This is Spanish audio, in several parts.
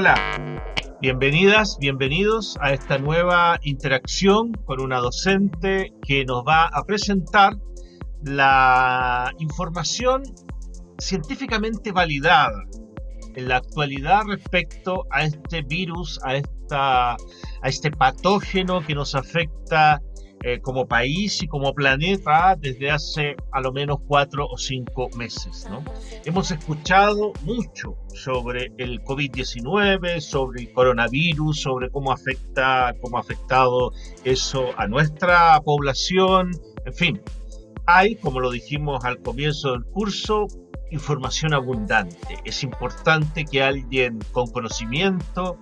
Hola, bienvenidas, bienvenidos a esta nueva interacción con una docente que nos va a presentar la información científicamente validada en la actualidad respecto a este virus, a, esta, a este patógeno que nos afecta eh, como país y como planeta desde hace a lo menos cuatro o cinco meses. ¿no? Hemos escuchado mucho sobre el COVID-19, sobre el coronavirus, sobre cómo afecta, cómo ha afectado eso a nuestra población, en fin. Hay, como lo dijimos al comienzo del curso, información abundante. Es importante que alguien con conocimiento,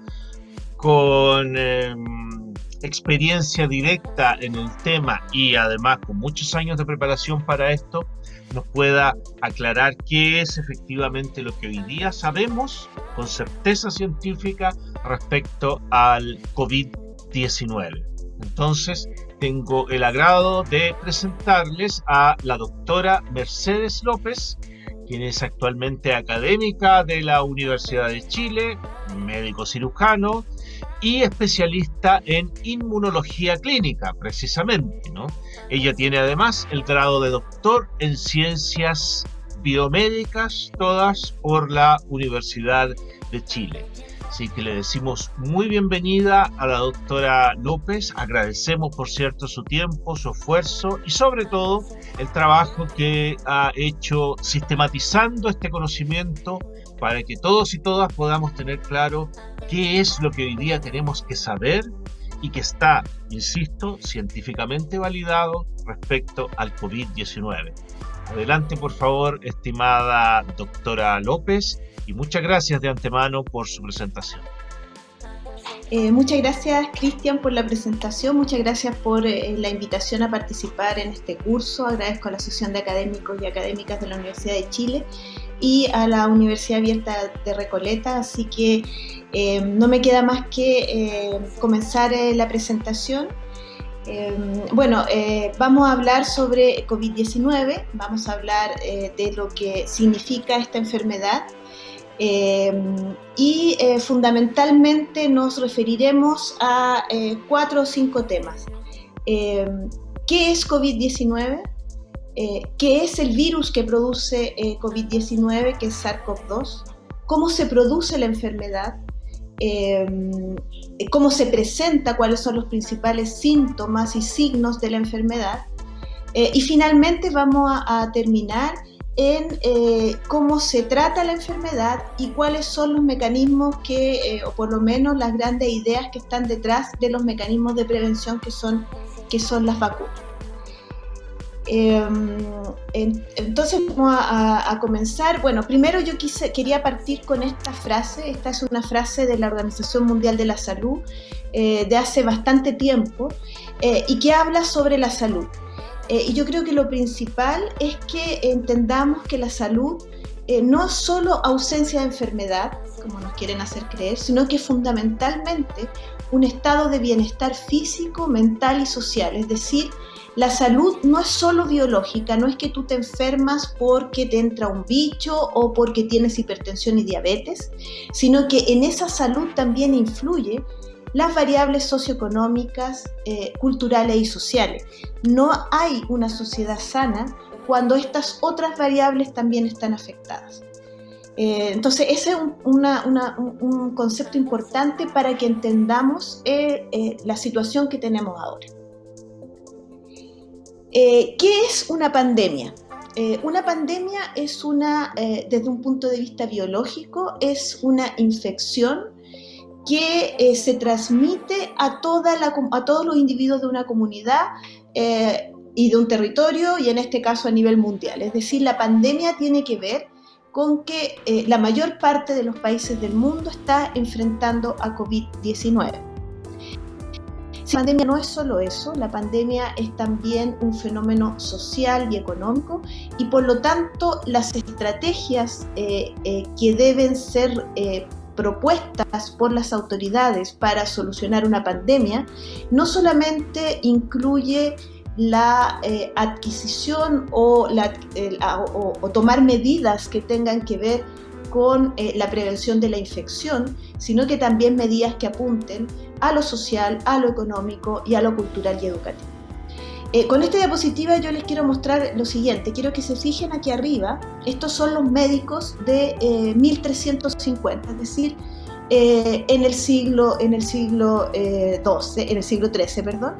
con em, experiencia directa en el tema y además con muchos años de preparación para esto, nos pueda aclarar qué es efectivamente lo que hoy día sabemos con certeza científica respecto al COVID-19. Entonces, tengo el agrado de presentarles a la doctora Mercedes López, quien es actualmente académica de la Universidad de Chile, médico cirujano, y especialista en inmunología clínica, precisamente. ¿no? Ella tiene además el grado de doctor en ciencias biomédicas, todas por la Universidad de Chile. Así que le decimos muy bienvenida a la doctora López, agradecemos por cierto su tiempo, su esfuerzo y sobre todo el trabajo que ha hecho sistematizando este conocimiento para que todos y todas podamos tener claro qué es lo que hoy día tenemos que saber y que está, insisto, científicamente validado respecto al COVID-19. Adelante, por favor, estimada doctora López, y muchas gracias de antemano por su presentación. Eh, muchas gracias, Cristian, por la presentación. Muchas gracias por eh, la invitación a participar en este curso. Agradezco a la Asociación de Académicos y Académicas de la Universidad de Chile y a la Universidad Abierta de Recoleta. Así que eh, no me queda más que comenzar la presentación. bueno, vamos a hablar sobre COVID-19, vamos a hablar de lo que significa esta enfermedad, Em, y eh, fundamentalmente nos referiremos a eh, cuatro o cinco temas. Em, ¿Qué es COVID-19? Eh, ¿Qué es el virus que produce COVID-19, que es SARS-CoV-2? ¿Cómo se produce la enfermedad? Em, ¿Cómo se presenta? ¿Cuáles son los principales síntomas y signos de la enfermedad? y finalmente vamos a, a terminar en eh, cómo se trata la enfermedad y cuáles son los mecanismos que, eh, o por lo menos las grandes ideas que están detrás de los mecanismos de prevención que son, que son las vacunas. Em, entonces vamos a, comenzar. Bueno, primero yo quise, quería partir con esta frase. Esta es una frase de la Organización Mundial de la Salud eh, de hace bastante tiempo y que habla sobre la salud. Eh, y yo creo que lo principal es que entendamos que la salud eh, no es solo ausencia de enfermedad, como nos quieren hacer creer, sino que fundamentalmente un estado de bienestar físico, mental y social. Es decir, la salud no es solo biológica, no es que tú te enfermas porque te entra un bicho o porque tienes hipertensión y diabetes, sino que en esa salud también influye las variables socioeconómicas, eh, culturales y sociales. No hay una sociedad sana cuando estas otras variables también están afectadas. Eh, entonces, ese es un, concepto importante para que entendamos eh, la situación que tenemos ahora. ¿Qué es una pandemia? una pandemia es una, desde un punto de vista biológico, es una infección que eh, se transmite a, toda la, a todos los individuos de una comunidad eh, y de un territorio, y en este caso a nivel mundial. Es decir, la pandemia tiene que ver con que eh, la mayor parte de los países del mundo está enfrentando a COVID-19. La pandemia no es solo eso, la pandemia es también un fenómeno social y económico y por lo tanto las estrategias que deben ser propuestas por las autoridades para solucionar una pandemia no solamente incluye la eh, adquisición o, tomar medidas que tengan que ver con eh, la prevención de la infección, sino que también medidas que apunten a lo social, a lo económico y a lo cultural y educativo. Eh, con esta diapositiva yo les quiero mostrar lo siguiente, quiero que se fijen aquí arriba, estos son los médicos de 1350, es decir, en el siglo, en el siglo XII, en el siglo XIII, perdón.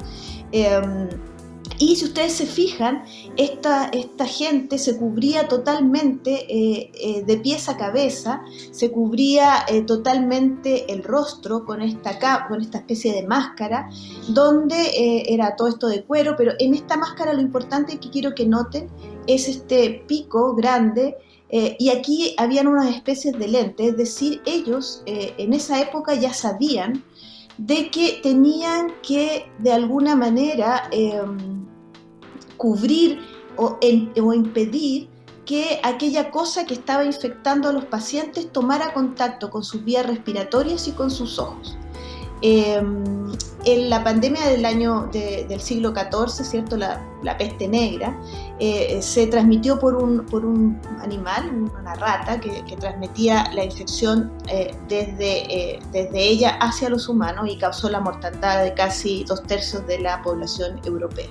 Y si ustedes se fijan, esta, esta gente se cubría totalmente eh, eh, de pies a cabeza, se cubría eh, totalmente el rostro con esta, con esta especie de máscara, donde era todo esto de cuero, pero en esta máscara lo importante que quiero que noten es este pico grande y aquí habían unas especies de lentes, es decir, ellos en esa época ya sabían de que tenían que de alguna manera em, cubrir o, impedir que aquella cosa que estaba infectando a los pacientes tomara contacto con sus vías respiratorias y con sus ojos. Em, en la pandemia del año del siglo XIV, ¿cierto? La, peste negra, eh, se transmitió por un, animal, una rata, que, transmitía la infección eh, desde, eh, desde ella hacia los humanos y causó la mortandad de casi dos tercios de la población europea.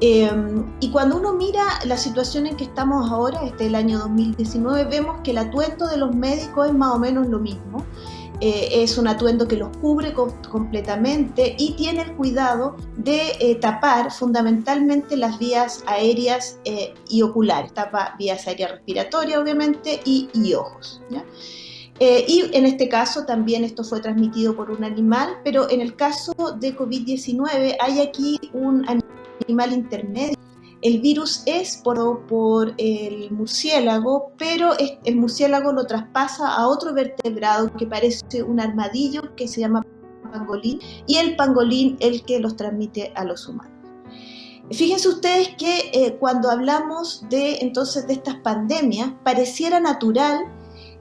Y cuando uno mira la situación en que estamos ahora, este es el año 2019, vemos que el atuendo de los médicos es más o menos lo mismo. Eh, es un atuendo que los cubre completamente y tiene el cuidado de eh, tapar fundamentalmente las vías aéreas eh, y oculares, tapa vías aéreas respiratorias obviamente y, ojos. y en este caso también esto fue transmitido por un animal, pero en el caso de COVID-19 hay aquí un animal intermedio el virus es por, por el murciélago, pero el murciélago lo traspasa a otro vertebrado que parece un armadillo que se llama pangolín y el pangolín el que los transmite a los humanos. Fíjense ustedes que eh, cuando hablamos de entonces de estas pandemias, pareciera natural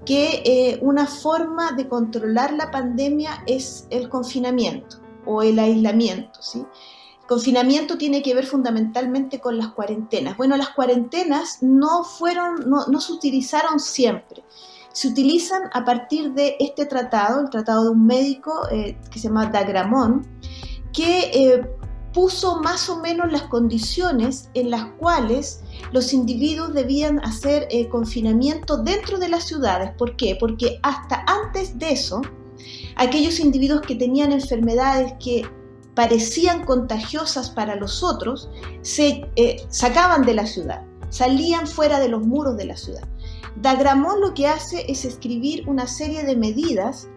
que eh, una forma de controlar la pandemia es el confinamiento o el aislamiento, ¿sí? Confinamiento tiene que ver fundamentalmente con las cuarentenas. Bueno, las cuarentenas no fueron, no, se utilizaron siempre. Se utilizan a partir de este tratado, el tratado de un médico eh, que se llama Dagramón, que eh, puso más o menos las condiciones en las cuales los individuos debían hacer eh, confinamiento dentro de las ciudades. ¿Por qué? Porque hasta antes de eso, aquellos individuos que tenían enfermedades que parecían contagiosas para los otros, se eh, sacaban de la ciudad, salían fuera de los muros de la ciudad. Dagramón lo que hace es escribir una serie de medidas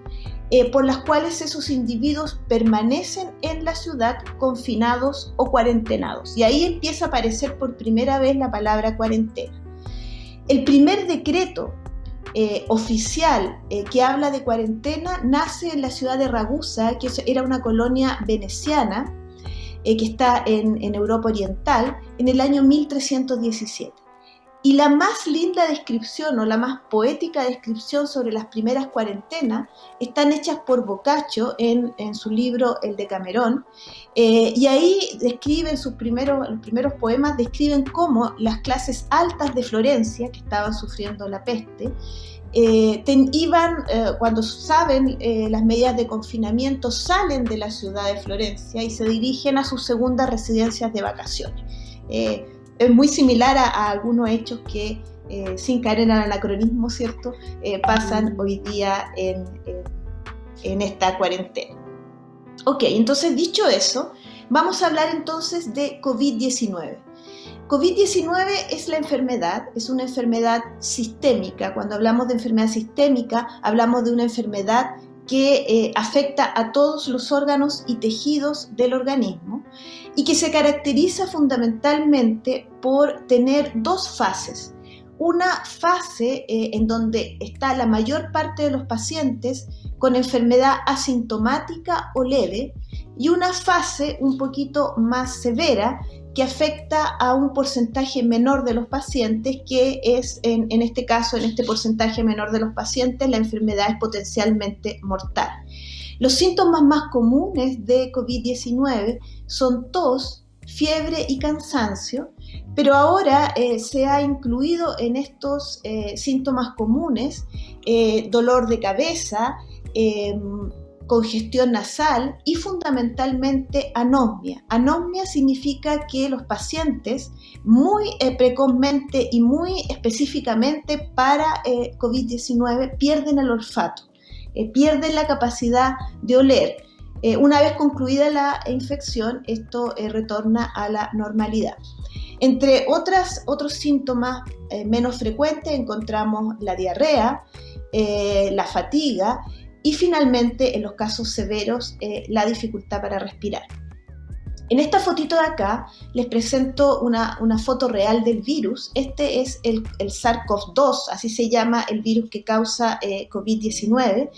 eh, por las cuales esos individuos permanecen en la ciudad confinados o cuarentenados. Y ahí empieza a aparecer por primera vez la palabra cuarentena. El primer decreto eh, oficial eh, que habla de cuarentena nace en la ciudad de Ragusa, que era una colonia veneciana eh, que está en, Europa Oriental, en el año 1317. Y la más linda descripción o la más poética descripción sobre las primeras cuarentenas están hechas por Boccaccio en, su libro El de Camerón. Eh, y ahí describen sus primeros, los primeros poemas, describen cómo las clases altas de Florencia, que estaban sufriendo la peste, eh, iban, eh, cuando saben las medidas de confinamiento, salen de la ciudad de Florencia y se dirigen a sus segundas residencias de vacaciones es muy similar a, algunos hechos que, eh, sin caer en el anacronismo, ¿cierto?, eh, pasan hoy día en, en, esta cuarentena. Ok, entonces dicho eso, vamos a hablar entonces de COVID-19. COVID-19 es la enfermedad, es una enfermedad sistémica. Cuando hablamos de enfermedad sistémica, hablamos de una enfermedad que eh, afecta a todos los órganos y tejidos del organismo y que se caracteriza fundamentalmente por tener dos fases. Una fase eh, en donde está la mayor parte de los pacientes con enfermedad asintomática o leve y una fase un poquito más severa que afecta a un porcentaje menor de los pacientes, que es en, este caso, en este porcentaje menor de los pacientes, la enfermedad es potencialmente mortal. Los síntomas más comunes de COVID-19 son tos, fiebre y cansancio, pero ahora se ha incluido en estos síntomas comunes dolor de cabeza, congestión nasal y fundamentalmente anosmia. Anosmia significa que los pacientes muy eh, precozmente y muy específicamente para eh, COVID-19 pierden el olfato, eh, pierden la capacidad de oler. una vez concluida la infección, esto retorna a la normalidad. Entre otras, otros síntomas menos frecuentes encontramos la diarrea, la fatiga y finalmente, en los casos severos, eh, la dificultad para respirar. En esta fotito de acá les presento una, foto real del virus. Este es el, SARS-CoV-2, así se llama el virus que causa eh, COVID-19.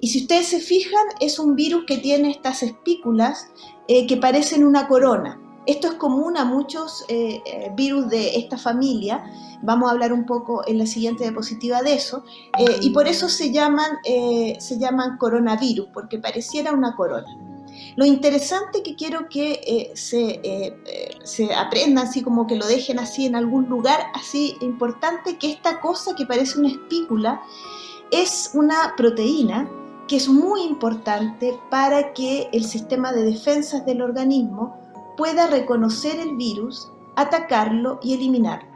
Y si ustedes se fijan, es un virus que tiene estas espículas eh, que parecen una corona. Esto es común a muchos eh, eh, virus de esta familia, vamos a hablar un poco en la siguiente diapositiva de eso, eh, y por eso se llaman, se llaman coronavirus, porque pareciera una corona. Lo interesante que quiero que se, se aprendan, así como que lo dejen así en algún lugar, así importante, que esta cosa que parece una espícula es una proteína que es muy importante para que el sistema de defensas del organismo pueda reconocer el virus, atacarlo y eliminarlo.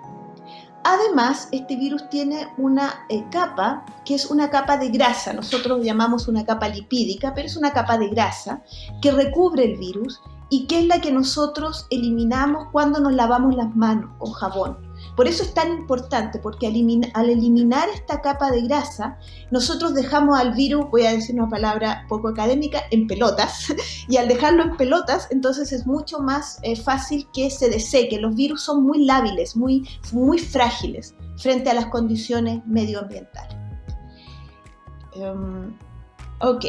Además, este virus tiene una eh, capa que es una capa de grasa, nosotros llamamos una capa lipídica, pero es una capa de grasa que recubre el virus y que es la que nosotros eliminamos cuando nos lavamos las manos con jabón. Por eso es tan importante, porque al, eliminar esta capa de grasa, nosotros dejamos al virus, voy a decir una palabra poco académica, en pelotas. Y al dejarlo en pelotas, entonces es mucho más eh, fácil que se deseque. Los virus son muy lábiles, muy, muy frágiles frente a las condiciones medioambientales. Em, ok.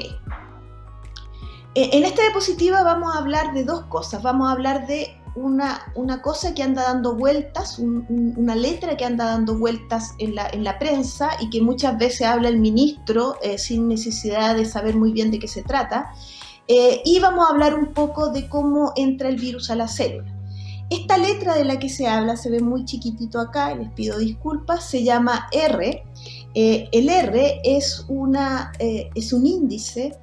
E, en esta diapositiva vamos a hablar de dos cosas. Vamos a hablar de una, una, cosa que anda dando vueltas, una letra que anda dando vueltas en la, en la, prensa y que muchas veces habla el ministro eh, sin necesidad de saber muy bien de qué se trata. Eh, y vamos a hablar un poco de cómo entra el virus a la célula. Esta letra de la que se habla se ve muy chiquitito acá, les pido disculpas, se llama R. Eh, el R es, una, es un índice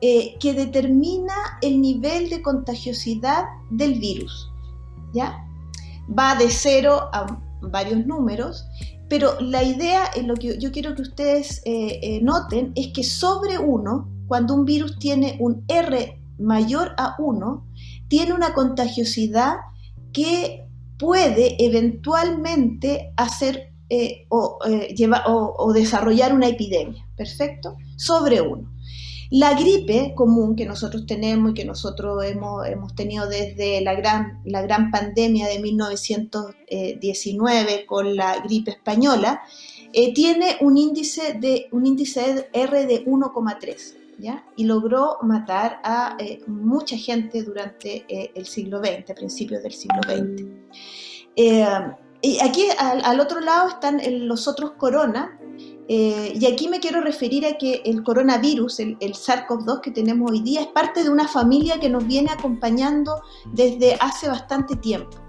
que determina el nivel de contagiosidad del virus. ¿Ya? Va de cero a varios números, pero la idea, en lo que yo quiero que ustedes eh, eh, noten, es que sobre 1, cuando un virus tiene un R mayor a 1, tiene una contagiosidad que puede eventualmente hacer eh, o, o, desarrollar una epidemia, ¿perfecto? Sobre 1. La gripe común que nosotros tenemos y que nosotros hemos, hemos tenido desde la gran, la gran pandemia de 1919 con la gripe española, eh, tiene un índice, de, un índice R de 1,3. ¿Ya? y logró matar a eh, mucha gente durante eh, el siglo XX, principios del siglo XX. y aquí al, al, otro lado están los otros corona, eh, y aquí me quiero referir a que el coronavirus, el, SARS-CoV-2 que tenemos hoy día, es parte de una familia que nos viene acompañando desde hace bastante tiempo.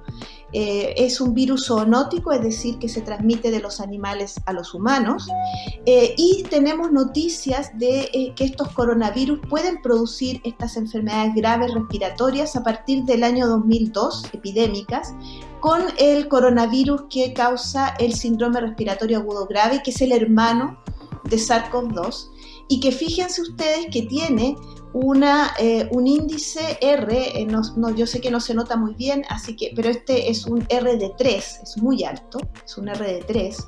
Eh, es un virus zoonótico, es decir, que se transmite de los animales a los humanos. Eh, y tenemos noticias de que estos coronavirus pueden producir estas enfermedades graves respiratorias a partir del año 2002, epidémicas, con el coronavirus que causa el síndrome respiratorio agudo grave, que es el hermano de SARS-CoV-2, y que fíjense ustedes que tiene una, eh, un índice R, eh, no, yo sé que no se nota muy bien, así que, pero este es un R de 3, es muy alto, es un R de 3,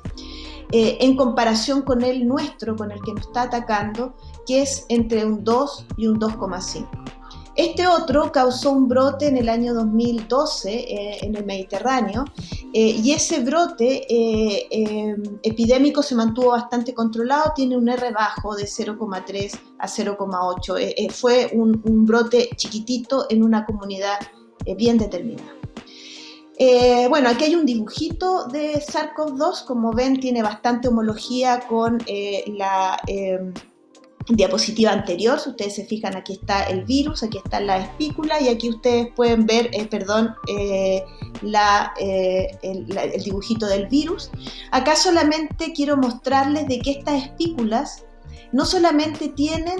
eh, en comparación con el nuestro, con el que nos está atacando, que es entre un 2 y un 2,5. Este otro causó un brote en el año 2012 eh, en el Mediterráneo eh, y ese brote eh, epidémico se mantuvo bastante controlado, tiene un R bajo de 0,3 a 0,8. fue un, brote chiquitito en una comunidad bien determinada. bueno, aquí hay un dibujito de SARS-CoV-2, como ven tiene bastante homología con la diapositiva anterior, si ustedes se fijan, aquí está el virus, aquí está la espícula y aquí ustedes pueden ver, eh, perdón, eh, eh, el, el, dibujito del virus. Acá solamente quiero mostrarles de que estas espículas no solamente tienen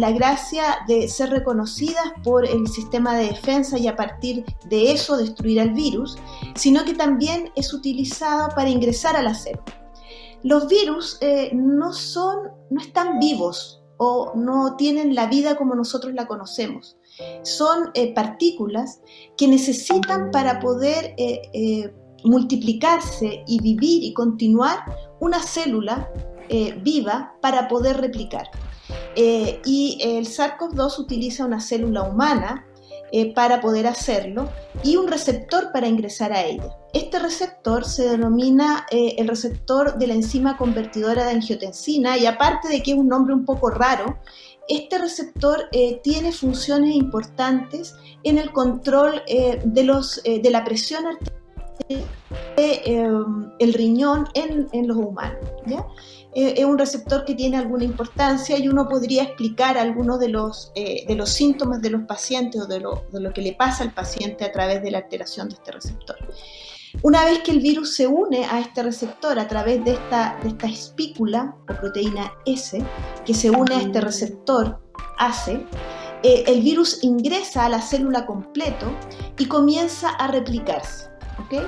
la gracia de ser reconocidas por el sistema de defensa y a partir de eso destruir al virus, sino que también es utilizado para ingresar a la célula. Los virus no, son, no están vivos, o no tienen la vida como nosotros la conocemos. Son eh, partículas que necesitan para poder eh, eh, multiplicarse y vivir y continuar una célula viva para poder replicar. y el SARS-CoV-2 utiliza una célula humana eh, para poder hacerlo y un receptor para ingresar a ella. Este receptor se denomina eh, el receptor de la enzima convertidora de angiotensina y aparte de que es un nombre un poco raro, este receptor eh, tiene funciones importantes en el control de, la presión arterial del riñón en, en los humanos. ¿ya? Eh, es un receptor que tiene alguna importancia y uno podría explicar algunos de los, eh, de los síntomas de los pacientes o de lo, de lo que le pasa al paciente a través de la alteración de este receptor. Una vez que el virus se une a este receptor a través de esta, de esta espícula o proteína S, que se une a este receptor ACE, eh, el virus ingresa a la célula completo y comienza a replicarse. ¿okay?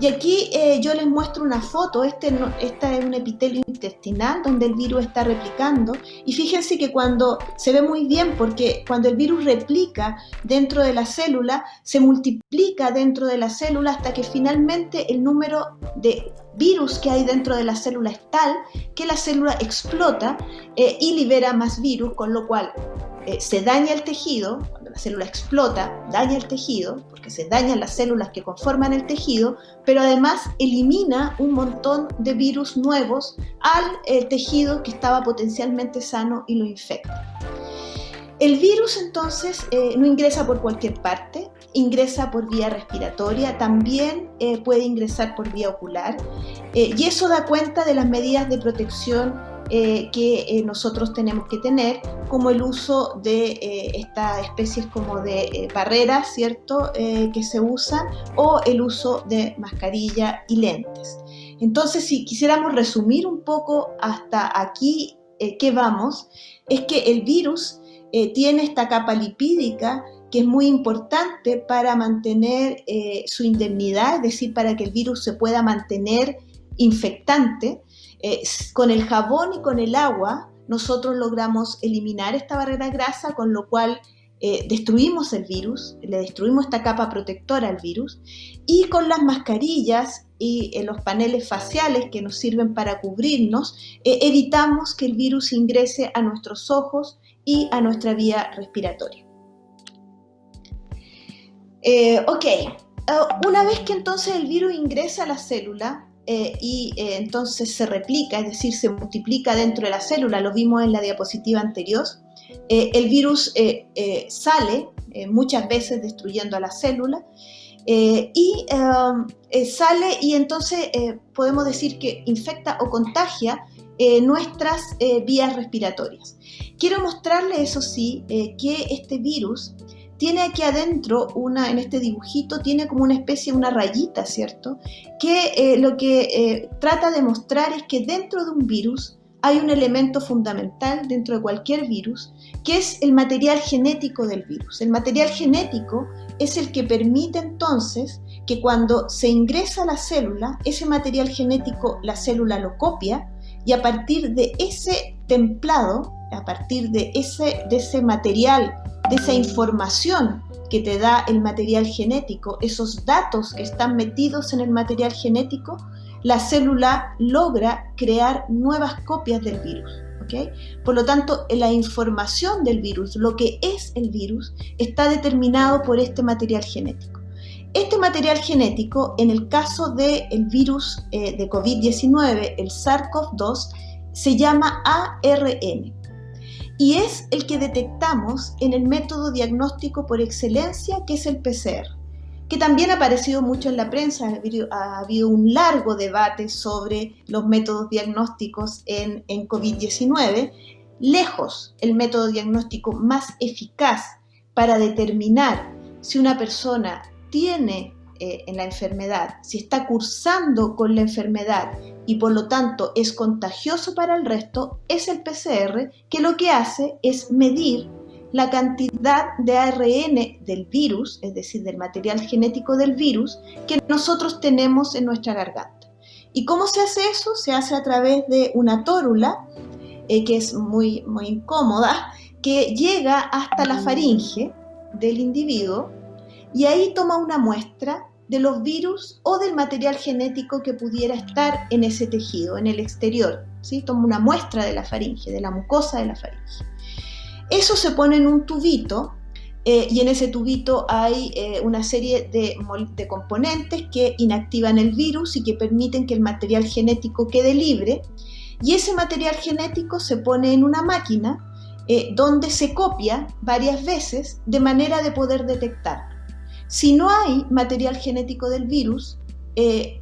Y aquí eh, yo les muestro una foto, este, esta es un epitelio intestinal donde el virus está replicando. Y fíjense que cuando se ve muy bien porque cuando el virus replica dentro de la célula, se multiplica dentro de la célula hasta que finalmente el número de virus que hay dentro de la célula es tal que la célula explota eh, y libera más virus, con lo cual eh, se daña el tejido, la célula explota, daña el tejido, porque se dañan las células que conforman el tejido, pero además elimina un montón de virus nuevos al eh, tejido que estaba potencialmente sano y lo infecta. El virus entonces eh, no ingresa por cualquier parte, ingresa por vía respiratoria, también puede ingresar por vía ocular y eso da cuenta de las medidas de protección eh, que eh, nosotros tenemos que tener, como el uso de eh, estas especies como de barreras, ¿cierto?, que se usan, o el uso de mascarilla y lentes. Entonces, si quisiéramos resumir un poco hasta aquí qué vamos, es que el virus tiene esta capa lipídica que es muy importante para mantener su indemnidad, es decir, para que el virus se pueda mantener infectante, eh, con el jabón y con el agua nosotros logramos eliminar esta barrera grasa, con lo cual eh, destruimos el virus, le destruimos esta capa protectora al virus, y con las mascarillas y eh, los paneles faciales que nos sirven para cubrirnos, evitamos que el virus ingrese a nuestros ojos y a nuestra vía respiratoria. ok, una vez que entonces el virus ingresa a la célula, eh, y eh, entonces se replica, es decir, se multiplica dentro de la célula, lo vimos en la diapositiva anterior. Eh, el virus sale muchas veces destruyendo a la célula y sale y entonces podemos decir que infecta o contagia nuestras vías respiratorias. Quiero mostrarles, eso sí, que este virus tiene aquí adentro, una, en este dibujito, tiene como una especie, una rayita, ¿cierto? Que eh, lo que eh, trata de mostrar es que dentro de un virus hay un elemento fundamental dentro de cualquier virus, que es el material genético del virus. El material genético es el que permite entonces que cuando se ingresa a la célula, ese material genético la célula lo copia y a partir de ese templado, a partir de ese, de ese material de esa información que te da el material genético, esos datos que están metidos en el material genético, la célula logra crear nuevas copias del virus. ¿okay? Por lo tanto, la información del virus, lo que es el virus, está determinado por este material genético. Este material genético, en el caso del virus eh, de COVID-19, el SARS-CoV-2, se llama ARN y es el que detectamos en el método diagnóstico por excelencia que es el PCR, que también ha aparecido mucho en la prensa, ha habido, un largo debate sobre los métodos diagnósticos en, en COVID-19 lejos el método diagnóstico más eficaz para determinar si una persona tiene eh, en la enfermedad, si está cursando con la enfermedad y por lo tanto es contagioso para el resto, es el PCR que lo que hace es medir la cantidad de ARN del virus, es decir, del material genético del virus, que nosotros tenemos en nuestra garganta. ¿Y cómo se hace eso? Se hace a través de una tórula, eh, que es muy, muy incómoda, que llega hasta la faringe del individuo y ahí toma una muestra de los virus o del material genético que pudiera estar en ese tejido, en el exterior. ¿sí? Toma una muestra de la faringe, de la mucosa de la faringe. Eso se pone en un tubito eh, y en ese tubito hay eh, una serie de, de, componentes que inactivan el virus y que permiten que el material genético quede libre. Y ese material genético se pone en una máquina eh, donde se copia varias veces de manera de poder detectarlo. Si no hay material genético del virus,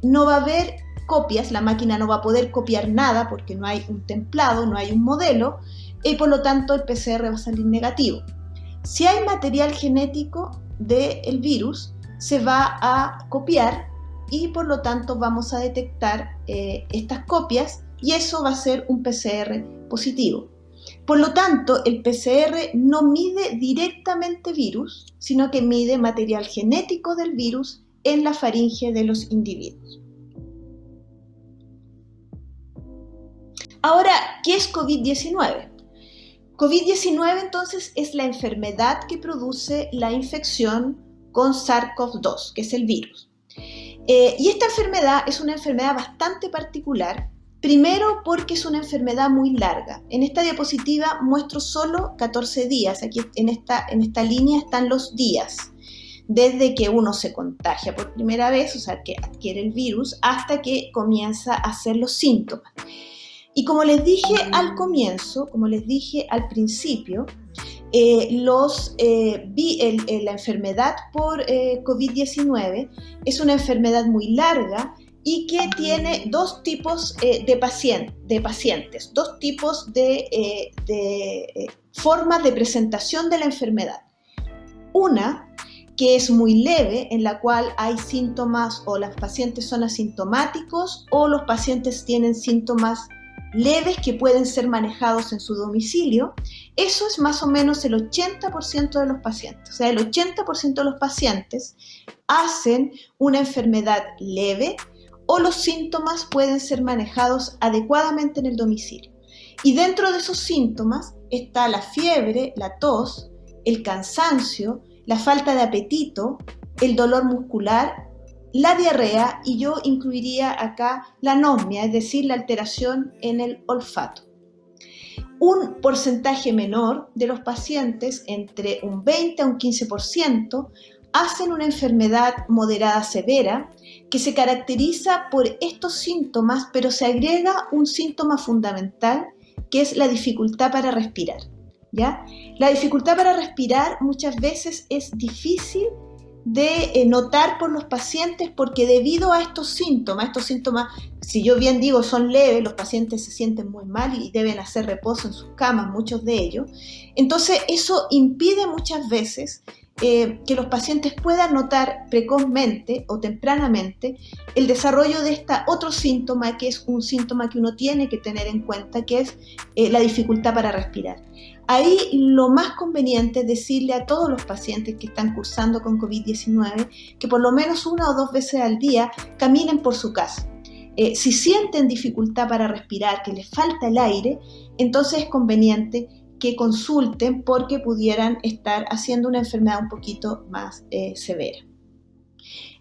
no va a haber copias, la máquina no va a poder copiar nada porque no hay un templado, no hay un modelo, y por lo tanto el PCR va a salir negativo. Si hay material genético del virus, se va a copiar y por lo tanto vamos a detectar eh, estas copias y eso va a ser un PCR positivo. Por lo tanto, el PCR no mide directamente virus, sino que mide material genético del virus en la faringe de los individuos. Ahora, ¿qué es COVID-19? COVID-19 entonces es la enfermedad que produce la infección con SARS-CoV-2, que es el virus. Eh, y esta enfermedad es una enfermedad bastante particular, primero porque es una enfermedad muy larga. En esta diapositiva muestro solo 14 días, aquí en esta, en esta línea están los días, desde que uno se contagia por primera vez, o sea, que adquiere el virus, hasta que comienza a hacer los síntomas. Y como les dije al comienzo, como les dije al principio, eh, eh, la enfermedad por eh, COVID-19 es una enfermedad muy larga y que tiene dos tipos de, de, pacientes, dos tipos de, de formas de presentación de la enfermedad. Una que es muy leve, en la cual hay síntomas o los pacientes son asintomáticos o los pacientes tienen síntomas leves que pueden ser manejados en su domicilio, eso es más o menos el 80% de los pacientes. O sea, el 80% de los pacientes hacen una enfermedad leve o los síntomas pueden ser manejados adecuadamente en el domicilio. Y dentro de esos síntomas está la fiebre, la tos, el cansancio, la falta de apetito, el dolor muscular la diarrea y yo incluiría acá la anosmia, es decir, la alteración en el olfato. Un porcentaje menor de los pacientes, entre un 20 a un 15%, hacen una enfermedad moderada severa que se caracteriza por estos síntomas, pero se agrega un síntoma fundamental que es la dificultad para respirar. ¿ya? La dificultad para respirar muchas veces es difícil de eh, notar por los pacientes porque debido a estos síntomas, estos síntomas, si yo bien digo son leves, los pacientes se sienten muy mal y deben hacer reposo en sus camas, muchos de ellos, entonces eso impide muchas veces eh, que los pacientes puedan notar precozmente o tempranamente el desarrollo de este otro síntoma que es un síntoma que uno tiene que tener en cuenta, que es eh, la dificultad para respirar. Ahí lo más conveniente es decirle a todos los pacientes que están cursando con COVID-19 que por lo menos una o dos veces al día caminen por su casa. Eh, si sienten dificultad para respirar, que les falta el aire, entonces es conveniente que consulten porque pudieran estar haciendo una enfermedad un poquito más eh, severa.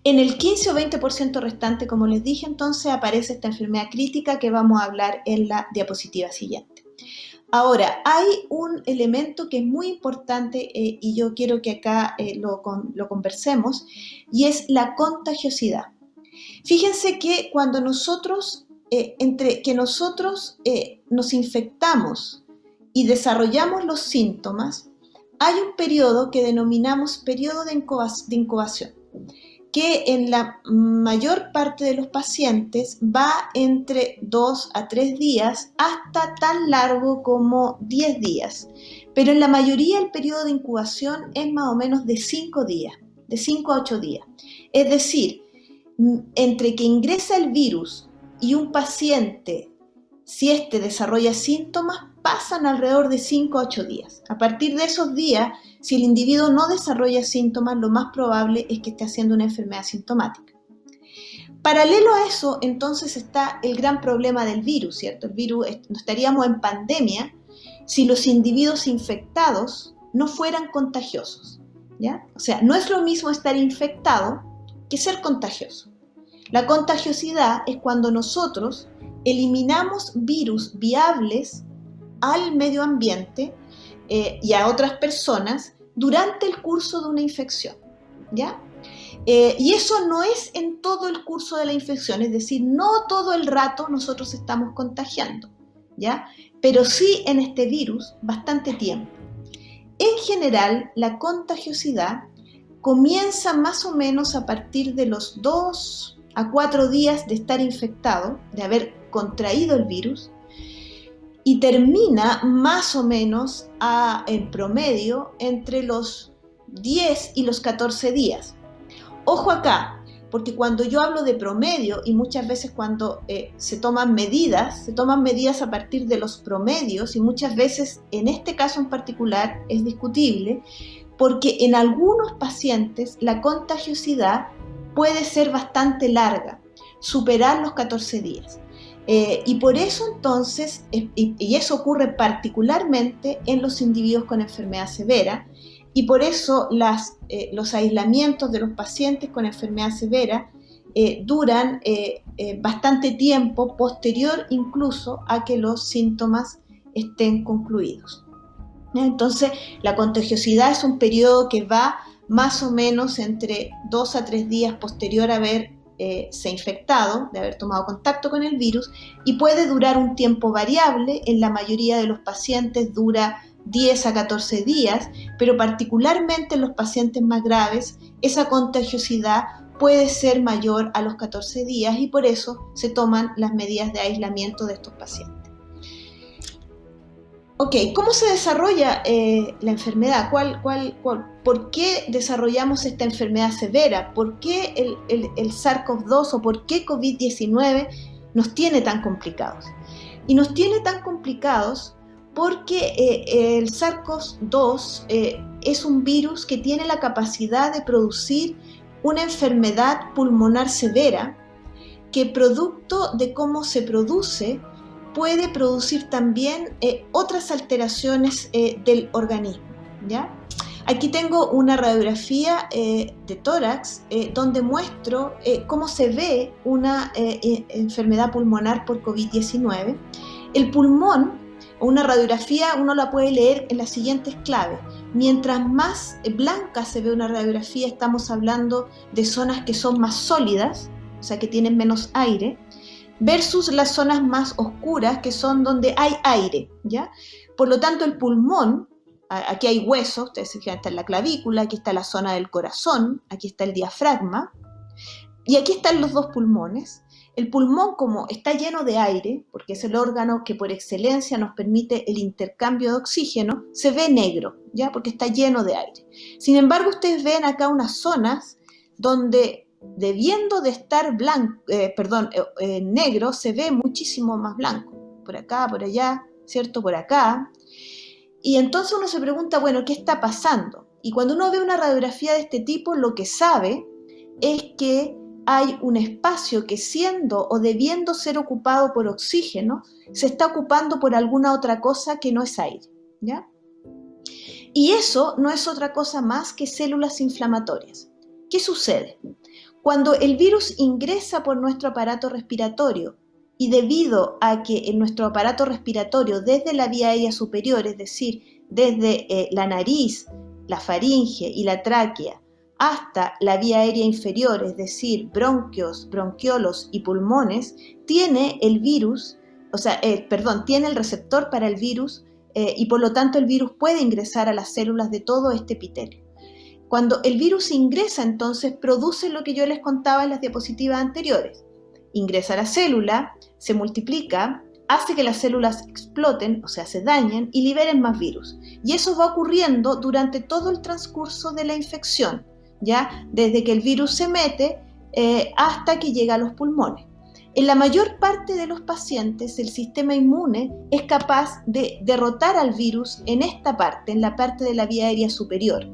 En el 15 o 20% restante, como les dije, entonces aparece esta enfermedad crítica que vamos a hablar en la diapositiva siguiente. Ahora, hay un elemento que es muy importante eh, y yo quiero que acá eh, lo, conversemos y es la contagiosidad. Fíjense que cuando nosotros, entre que nosotros nos infectamos y desarrollamos los síntomas, hay un periodo que denominamos periodo de incubación. que en la mayor parte de los pacientes va entre 2 a 3 días hasta tan largo como 10 días. Pero en la mayoría el periodo de incubación es más o menos de 5 días, de 5 a 8 días. Es decir, entre que ingresa el virus y un paciente, si éste desarrolla síntomas, pasan alrededor de 5 a 8 días. A partir de esos días, si el individuo no desarrolla síntomas, lo más probable es que esté haciendo una enfermedad sintomática. Paralelo a eso, entonces está el gran problema del virus, ¿cierto? El virus, no estaríamos en pandemia si los individuos infectados no fueran contagiosos, ¿ya? O sea, no es lo mismo estar infectado que ser contagioso. La contagiosidad es cuando nosotros eliminamos virus viables al medio ambiente eh, y a otras personas durante el curso de una infección. ¿ya? Eh, y eso no es en todo el curso de la infección, es decir, no todo el rato nosotros estamos contagiando, ¿ya? pero sí en este virus bastante tiempo. En general, la contagiosidad comienza más o menos a partir de los 2 a 4 días de estar infectado, de haber contraído el virus, y termina más o menos a, en promedio entre los 10 y los 14 días. Ojo acá, porque cuando yo hablo de promedio y muchas veces cuando eh, se toman medidas, se toman medidas a partir de los promedios y muchas veces en este caso en particular es discutible porque en algunos pacientes la contagiosidad puede ser bastante larga, superar los 14 días. Eh, y por eso entonces, y, eso ocurre particularmente en los individuos con enfermedad severa, y por eso eh, los aislamientos de los pacientes con enfermedad severa eh, duran bastante tiempo, posterior incluso a que los síntomas estén concluidos. Entonces, la contagiosidad es un periodo que va más o menos entre dos a tres días posterior a haber eh, se ha infectado, de haber tomado contacto con el virus, y puede durar un tiempo variable, en la mayoría de los pacientes dura 10 a 14 días, pero particularmente en los pacientes más graves, esa contagiosidad puede ser mayor a los 14 días y por eso se toman las medidas de aislamiento de estos pacientes. Ok, ¿cómo se desarrolla eh, la enfermedad? ¿Cuál, cuál, por qué desarrollamos esta enfermedad severa? ¿Por qué el, el, SARS-CoV-2 o por qué COVID-19 nos tiene tan complicados? Y nos tiene tan complicados porque eh, el SARS-CoV-2 eh, es un virus que tiene la capacidad de producir una enfermedad pulmonar severa que producto de cómo se produce puede producir también eh, otras alteraciones eh, del organismo. ¿ya? Aquí tengo una radiografía eh, de tórax donde muestro cómo se ve una enfermedad pulmonar por COVID-19. El pulmón, una radiografía, uno la puede leer en las siguientes claves. Mientras más blanca se ve una radiografía, estamos hablando de zonas que son más sólidas, o sea, que tienen menos aire versus las zonas más oscuras que son donde hay aire, ¿ya? Por lo tanto, el pulmón, aquí hay huesos, ustedes se fijan, está en la clavícula, aquí está la zona del corazón, aquí está el diafragma, y aquí están los dos pulmones. El pulmón, como está lleno de aire, porque es el órgano que por excelencia nos permite el intercambio de oxígeno, se ve negro, ¿ya? Porque está lleno de aire. Sin embargo, ustedes ven acá unas zonas donde debiendo de estar blanco, eh, perdón, eh, eh, negro, se ve muchísimo más blanco. Por acá, por allá, ¿cierto? Por acá. Y entonces uno se pregunta, bueno, ¿qué está pasando? Y cuando uno ve una radiografía de este tipo, lo que sabe es que hay un espacio que siendo o debiendo ser ocupado por oxígeno, se está ocupando por alguna otra cosa que no es aire, ¿ya? Y eso no es otra cosa más que células inflamatorias. ¿Qué sucede? Cuando el virus ingresa por nuestro aparato respiratorio y debido a que en nuestro aparato respiratorio desde la vía aérea superior, es decir, desde eh, la nariz, la faringe y la tráquea, hasta la vía aérea inferior, es decir, bronquios, bronquiolos y pulmones, tiene el virus, o sea, eh, perdón, tiene el receptor para el virus eh, y por lo tanto el virus puede ingresar a las células de todo este epitelio. Cuando el virus ingresa, entonces produce lo que yo les contaba en las diapositivas anteriores. Ingresa a la célula, se multiplica, hace que las células exploten, o sea, se dañen y liberen más virus. Y eso va ocurriendo durante todo el transcurso de la infección, ya desde que el virus se mete eh, hasta que llega a los pulmones. En la mayor parte de los pacientes, el sistema inmune es capaz de derrotar al virus en esta parte, en la parte de la vía aérea superior.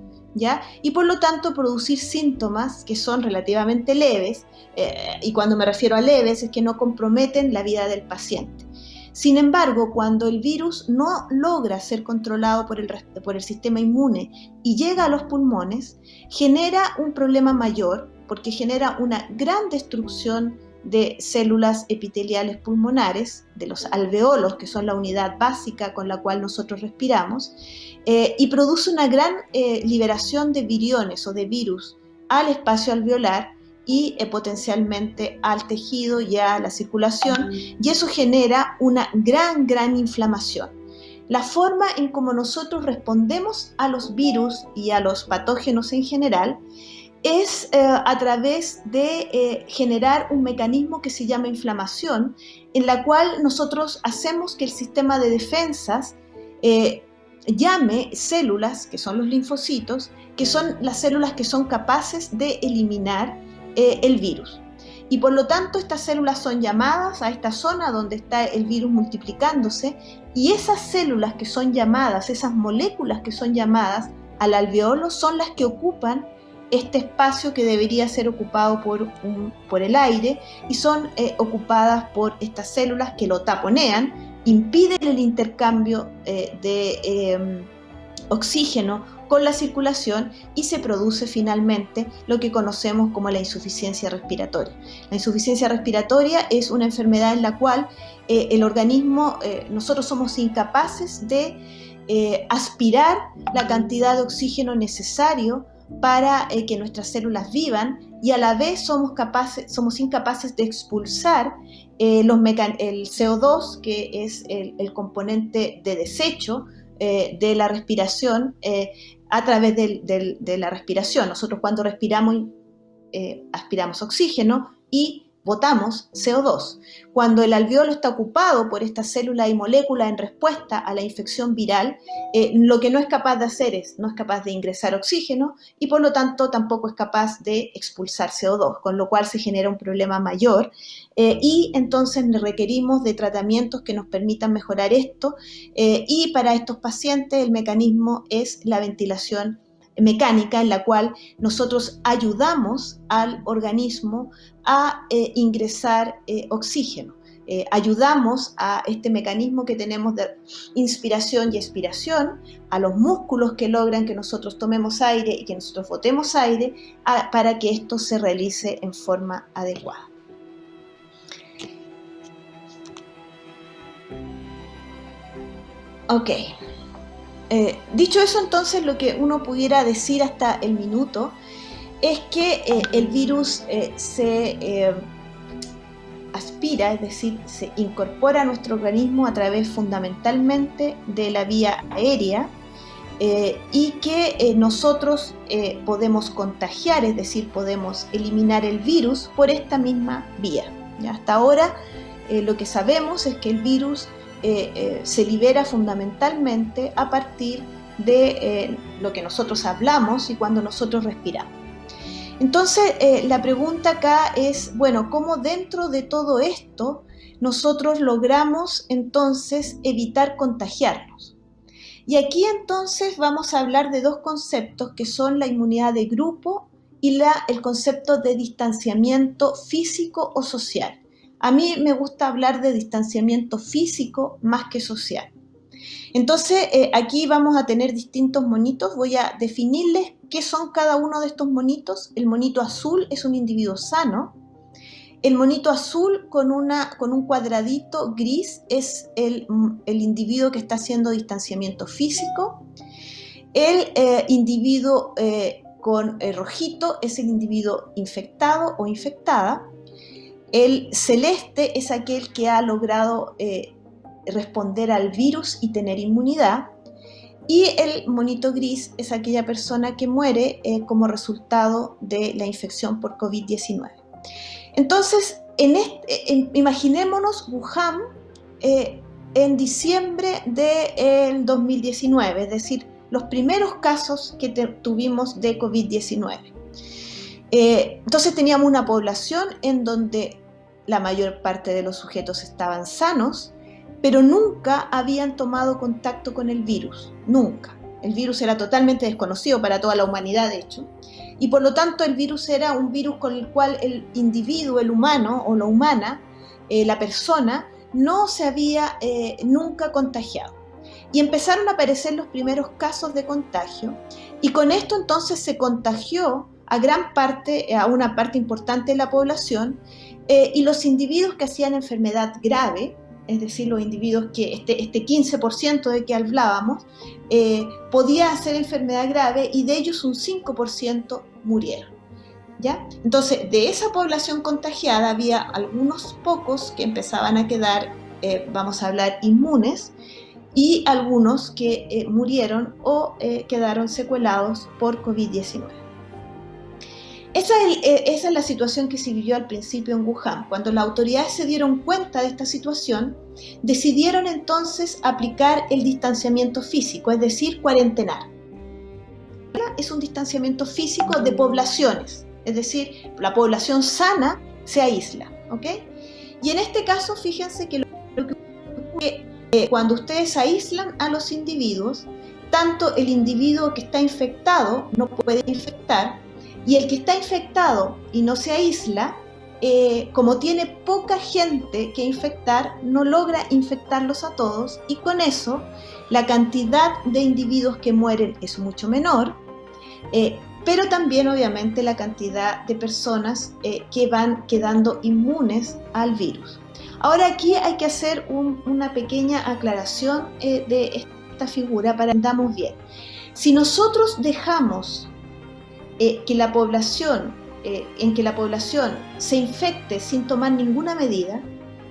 Y por lo tanto producir síntomas que son relativamente leves, eh, y cuando me refiero a leves es que no comprometen la vida del paciente. Sin embargo, cuando el virus no logra ser controlado por el, por el sistema inmune y llega a los pulmones, genera un problema mayor porque genera una gran destrucción de células epiteliales pulmonares, de los alveolos, que son la unidad básica con la cual nosotros respiramos, eh, y produce una gran eh, liberación de viriones o de virus al espacio alveolar y eh, potencialmente al tejido y a la circulación, y eso genera una gran, gran inflamación. La forma en cómo nosotros respondemos a los virus y a los patógenos en general es a través de generar un mecanismo que se llama inflamación, en la cual nosotros hacemos que el sistema de defensas llame células, que son los linfocitos, que son las células que son capaces de eliminar eh, el virus. Y por lo tanto estas células son llamadas a esta zona donde está el virus multiplicándose y esas células que son llamadas, esas moléculas que son llamadas al alveolo son las que ocupan este espacio que debería ser ocupado por, por el aire y son eh, ocupadas por estas células que lo taponean, impiden el intercambio eh, de oxígeno con la circulación y se produce finalmente lo que conocemos como la insuficiencia respiratoria. La insuficiencia respiratoria es una enfermedad en la cual eh, el organismo, eh, nosotros somos incapaces de aspirar la cantidad de oxígeno necesario para que nuestras células vivan y a la vez somos, capaces, somos incapaces de expulsar los el CO2, que es el, componente de desecho de la respiración, a través de la respiración. Nosotros cuando respiramos eh, aspiramos oxígeno y botamos CO2. Cuando el alveolo está ocupado por esta célula y molécula en respuesta a la infección viral, eh, lo que no es capaz de hacer es, no es capaz de ingresar oxígeno y por lo tanto tampoco es capaz de expulsar CO2, con lo cual se genera un problema mayor eh, y entonces requerimos de tratamientos que nos permitan mejorar esto eh, y para estos pacientes el mecanismo es la ventilación mecánica en la cual nosotros ayudamos al organismo a eh, ingresar eh, oxígeno. Eh, ayudamos a este mecanismo que tenemos de inspiración y expiración, a los músculos que logran que nosotros tomemos aire y que nosotros botemos aire para que esto se realice en forma adecuada. Ok. Eh, dicho eso, entonces, lo que uno pudiera decir hasta el minuto es que eh, el virus eh, se aspira, es decir, se incorpora a nuestro organismo a través fundamentalmente de la vía aérea y que nosotros podemos contagiar, es decir, podemos eliminar el virus por esta misma vía. Hasta ahora lo que sabemos es que el virus eh, eh, se libera fundamentalmente a partir de eh, lo que nosotros hablamos y cuando nosotros respiramos. Entonces, la pregunta acá es, bueno, ¿cómo dentro de todo esto nosotros logramos entonces evitar contagiarnos? Y aquí entonces vamos a hablar de dos conceptos que son la inmunidad de grupo y el concepto de distanciamiento físico o social. A mí me gusta hablar de distanciamiento físico más que social. Entonces, eh, aquí vamos a tener distintos monitos. Voy a definirles qué son cada uno de estos monitos. El monito azul es un individuo sano. El monito azul con, un cuadradito gris es el, individuo que está haciendo distanciamiento físico. El eh, individuo eh, con rojito es el individuo infectado o infectada. El celeste es aquel que ha logrado eh, responder al virus y tener inmunidad. y el monito gris es aquella persona que muere eh, como resultado de la infección por COVID-19. Entonces, en imaginémonos Wuhan eh, en diciembre del 2019, es decir, los primeros casos que tuvimos de COVID-19. Eh, entonces teníamos una población en donde la mayor parte de los sujetos estaban sanos, pero nunca habían tomado contacto con el virus, nunca. El virus era totalmente desconocido para toda la humanidad, de hecho, y por lo tanto el virus era un virus con el cual el individuo, el humano o la humana, eh, la persona, no se había eh, nunca contagiado. Y empezaron a aparecer los primeros casos de contagio, y con esto entonces se contagió a gran parte, a una parte importante de la población, eh, y los individuos que hacían enfermedad grave, es decir, los individuos que este, este 15% de que hablábamos, eh, podía hacer enfermedad grave y de ellos un 5% murieron. ¿ya? Entonces, de esa población contagiada había algunos pocos que empezaban a quedar, eh, vamos a hablar, inmunes, y algunos que murieron o quedaron secuelados por COVID-19. Eh, esa es, la situación que se vivió al principio en Wuhan. Cuando las autoridades se dieron cuenta de esta situación, decidieron entonces aplicar el distanciamiento físico, es decir, cuarentenar. Es un distanciamiento físico de poblaciones, es decir, la población sana se aísla. ¿ok? Y en este caso, fíjense que eh, cuando ustedes aíslan a los individuos, tanto el individuo que está infectado no puede infectar, y el que está infectado y no se aísla, eh, como tiene poca gente que infectar, no logra infectarlos a todos y con eso la cantidad de individuos que mueren es mucho menor, eh, pero también obviamente la cantidad de personas eh, que van quedando inmunes al virus. Ahora aquí hay que hacer una pequeña aclaración de esta figura para que entendamos bien. Si nosotros dejamos eh, que la población, eh, en que la población se infecte sin tomar ninguna medida,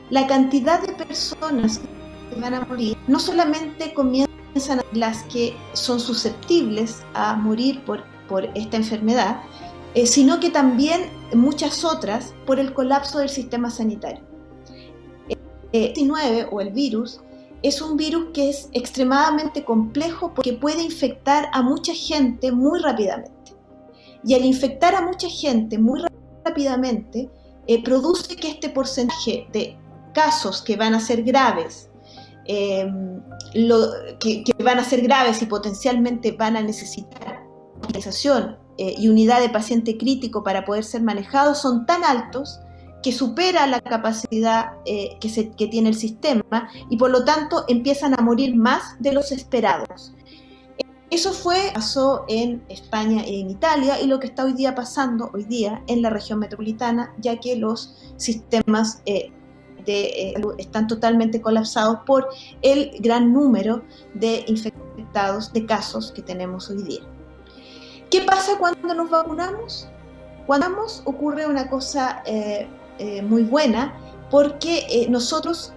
la cantidad de personas que van a morir no solamente comienzan las que son susceptibles a morir por, por esta enfermedad, eh, sino que también muchas otras por el colapso del sistema sanitario. El 19 o el virus es un virus que es extremadamente complejo porque puede infectar a mucha gente muy rápidamente. Y al infectar a mucha gente muy rápidamente, eh, produce que este porcentaje de casos que van a ser graves, eh, que, van a ser graves y potencialmente van a necesitar hospitalización eh, y unidad de paciente crítico para poder ser manejados, son tan altos que supera la capacidad se, que tiene el sistema y por lo tanto empiezan a morir más de los esperados. Eso fue, pasó en España y en Italia y lo que está hoy día pasando hoy día en la región metropolitana, ya que los sistemas eh, de, eh, están totalmente colapsados por el gran número de infectados, de casos que tenemos hoy día. ¿Qué pasa cuando nos vacunamos? Cuando vamos ocurre una cosa eh, muy buena porque nosotros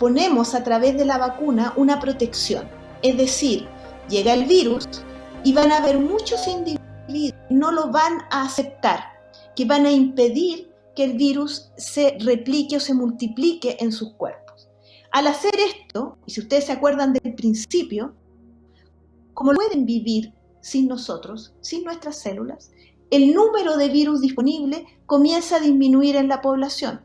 ponemos a través de la vacuna una protección, es decir, llega el virus y van a haber muchos individuos que no lo van a aceptar, que van a impedir que el virus se replique o se multiplique en sus cuerpos. Al hacer esto, y si ustedes se acuerdan del principio, como pueden vivir sin nosotros, sin nuestras células, el número de virus disponible comienza a disminuir en la población.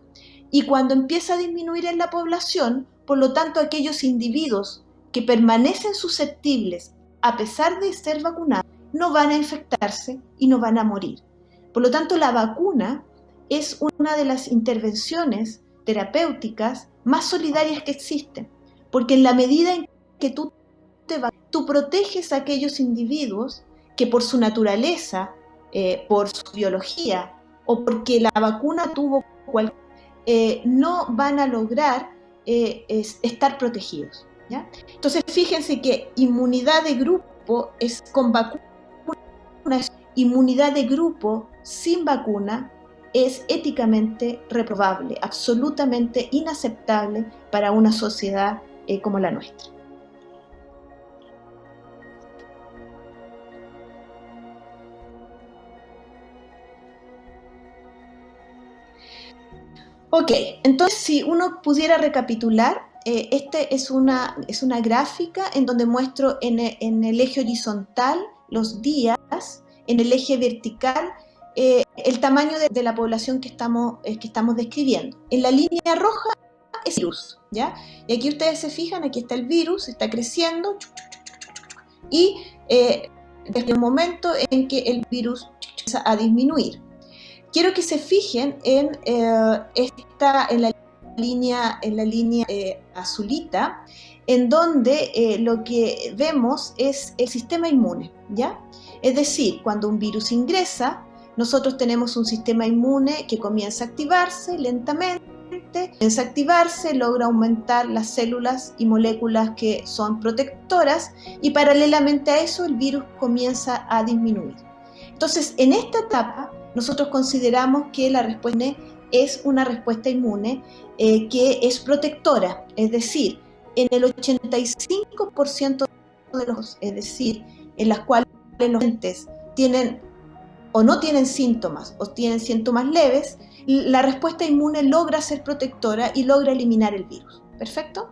Y cuando empieza a disminuir en la población, por lo tanto aquellos individuos que permanecen susceptibles a pesar de ser vacunados, no van a infectarse y no van a morir. Por lo tanto, la vacuna es una de las intervenciones terapéuticas más solidarias que existen, porque en la medida en que tú te tú proteges a aquellos individuos que por su naturaleza, eh, por su biología o porque la vacuna tuvo cualquier, eh, no van a lograr eh, estar protegidos. Entonces, fíjense que inmunidad de grupo es con vacuna, inmunidad de grupo sin vacuna es éticamente reprobable, absolutamente inaceptable para una sociedad eh, como la nuestra. Ok, entonces si uno pudiera recapitular eh, este es una, es una gráfica en donde muestro en en el eje horizontal los días, en el eje vertical eh, el tamaño de, la población que estamos, eh, que estamos describiendo. En la línea roja es el virus, ¿ya? Y aquí ustedes se fijan, aquí está el virus, está creciendo, y eh, desde el momento en que el virus empieza a disminuir. Quiero que se fijen en, esta, en línea, en la línea eh, azulita, en donde eh, lo que vemos es el sistema inmune, ¿ya? Es decir, cuando un virus ingresa, nosotros tenemos un sistema inmune que comienza a activarse lentamente, comienza a activarse, logra aumentar las células y moléculas que son protectoras y paralelamente a eso el virus comienza a disminuir. Entonces, en esta etapa, nosotros consideramos que la respuesta es una respuesta inmune eh, que es protectora, es decir, en el 85% de los, es decir, en las cuales los pacientes tienen o no tienen síntomas o tienen síntomas leves, la respuesta inmune logra ser protectora y logra eliminar el virus. ¿Perfecto?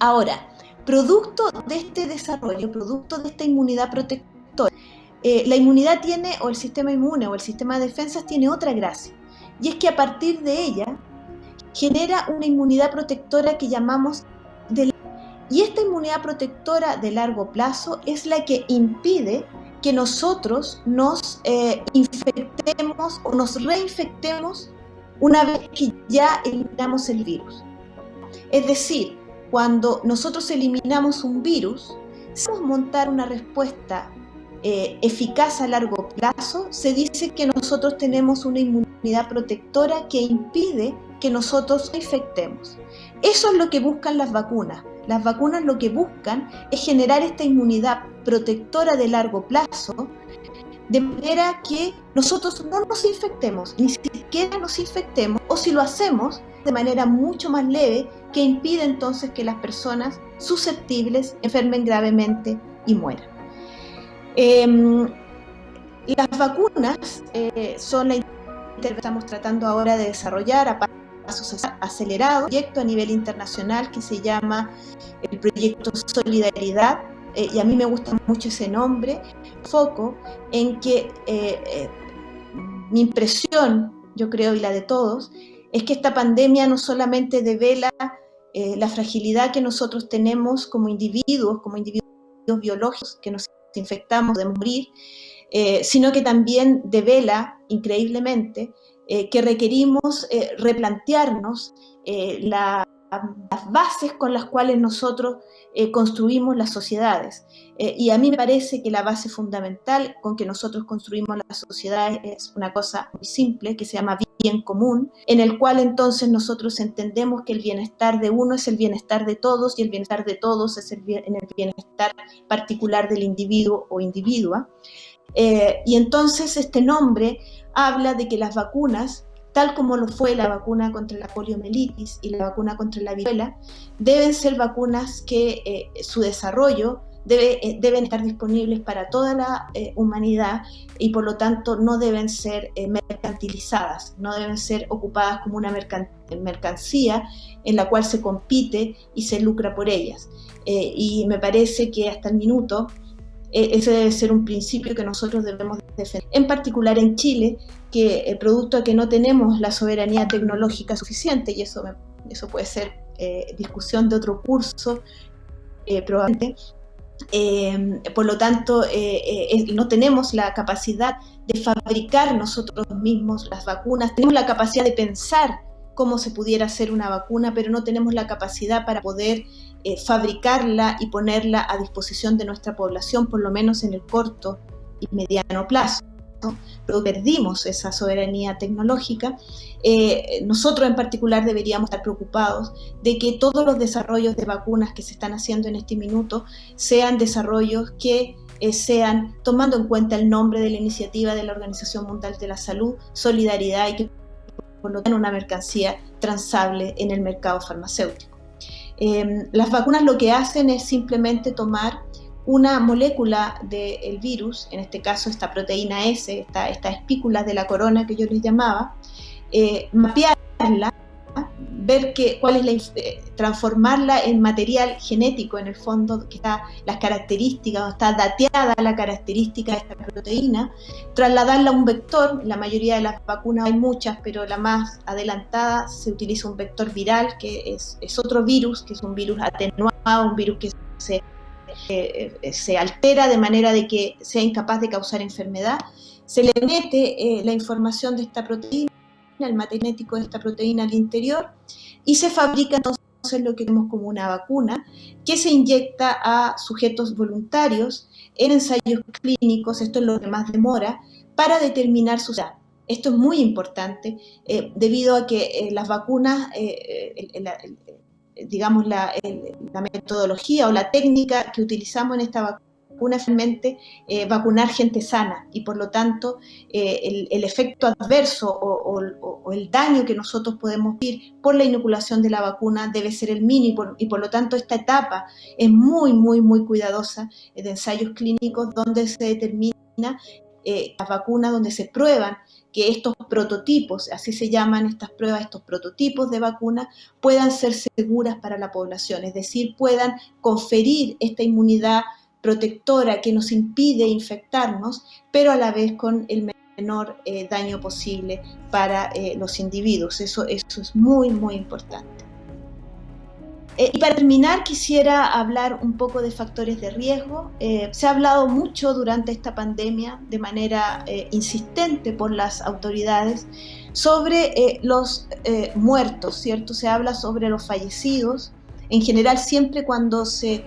Ahora, producto de este desarrollo, producto de esta inmunidad protectora, eh, la inmunidad tiene, o el sistema inmune o el sistema de defensas tiene otra gracia, y es que a partir de ella genera una inmunidad protectora que llamamos de y esta inmunidad protectora de largo plazo es la que impide que nosotros nos eh, infectemos o nos reinfectemos una vez que ya eliminamos el virus. Es decir, cuando nosotros eliminamos un virus, si montar una respuesta eh, eficaz a largo plazo, se dice que nosotros tenemos una inmunidad protectora que impide que nosotros infectemos. Eso es lo que buscan las vacunas. Las vacunas lo que buscan es generar esta inmunidad protectora de largo plazo, de manera que nosotros no nos infectemos, ni siquiera nos infectemos, o si lo hacemos de manera mucho más leve, que impide entonces que las personas susceptibles enfermen gravemente y mueran. Eh, las vacunas eh, son la que estamos tratando ahora de desarrollar a pasos acelerados, un proyecto a nivel internacional que se llama el proyecto Solidaridad, eh, y a mí me gusta mucho ese nombre, foco en que eh, mi impresión, yo creo, y la de todos, es que esta pandemia no solamente devela la fragilidad que nosotros tenemos como individuos, como individuos biológicos, que nos infectamos, de morir, eh, sino que también devela, increíblemente, eh, que requerimos eh, replantearnos la, las bases con las cuales nosotros eh, construimos las sociedades. y a mí me parece que la base fundamental con que nosotros construimos las sociedades es una cosa muy simple, que se llama bien común, en el cual entonces nosotros entendemos que el bienestar de uno es el bienestar de todos y el bienestar de todos es el, bien, el bienestar particular del individuo o individua. Eh, y entonces este nombre habla de que las vacunas, tal como lo fue la vacuna contra la poliomielitis y la vacuna contra la viruela, deben ser vacunas que eh, su desarrollo debe, eh, deben estar disponibles para toda la eh, humanidad y por lo tanto no deben ser eh, mercantilizadas, no deben ser ocupadas como una mercan mercancía en la cual se compite y se lucra por ellas. y me parece que hasta el minuto ese debe ser un principio que nosotros debemos defender. En particular en Chile, que el producto a que no tenemos la soberanía tecnológica suficiente, y eso, eso puede ser eh, discusión de otro curso, eh, probablemente, eh, por lo tanto, eh, no tenemos la capacidad de fabricar nosotros mismos las vacunas, tenemos la capacidad de pensar cómo se pudiera hacer una vacuna, pero no tenemos la capacidad para poder eh, fabricarla y ponerla a disposición de nuestra población, por lo menos en el corto y mediano plazo. Pero perdimos esa soberanía tecnológica. Eh, nosotros en particular deberíamos estar preocupados de que todos los desarrollos de vacunas que se están haciendo en este minuto sean desarrollos que eh, sean tomando en cuenta el nombre de la iniciativa de la Organización Mundial de la Salud, solidaridad y que por una mercancía transable en el mercado farmacéutico. Eh, las vacunas lo que hacen es simplemente tomar una molécula del virus, en este caso esta proteína S, esta, esta espícula de la corona que yo les llamaba, eh, mapearla ver cuál es la, eh, transformarla en material genético en el fondo, que está las características, está dateada la característica de esta proteína, trasladarla a un vector, la mayoría de las vacunas hay muchas, pero la más adelantada se utiliza un vector viral, que es, es otro virus, que es un virus atenuado, un virus que se, eh, se altera de manera de que sea incapaz de causar enfermedad, se le mete eh, la información de esta proteína el matemático de esta proteína al interior y se fabrica entonces lo que vemos como una vacuna que se inyecta a sujetos voluntarios en ensayos clínicos, esto es lo que más demora, para determinar su edad. Esto es muy importante eh, debido a que eh, las vacunas, eh, digamos, la, metodología o la técnica que utilizamos en esta vacuna vacuna finalmente eh, vacunar gente sana. Y por lo tanto eh, el, efecto adverso o, el daño que nosotros podemos vivir por la inoculación de la vacuna debe ser el mínimo. Y por lo tanto esta etapa es muy, muy, muy cuidadosa de ensayos clínicos donde se determina eh, las vacunas, donde se prueban que estos prototipos, así se llaman estas pruebas, estos prototipos de vacunas, puedan ser seguras para la población, es decir, puedan conferir esta inmunidad protectora que nos impide infectarnos, pero a la vez con el menor eh, daño posible para eh, los individuos. Eso, eso es muy, muy importante. Eh, y para terminar, quisiera hablar un poco de factores de riesgo. se ha hablado mucho durante esta pandemia, de manera insistente por las autoridades, sobre los muertos, ¿cierto? Se habla sobre los fallecidos. En general, siempre cuando se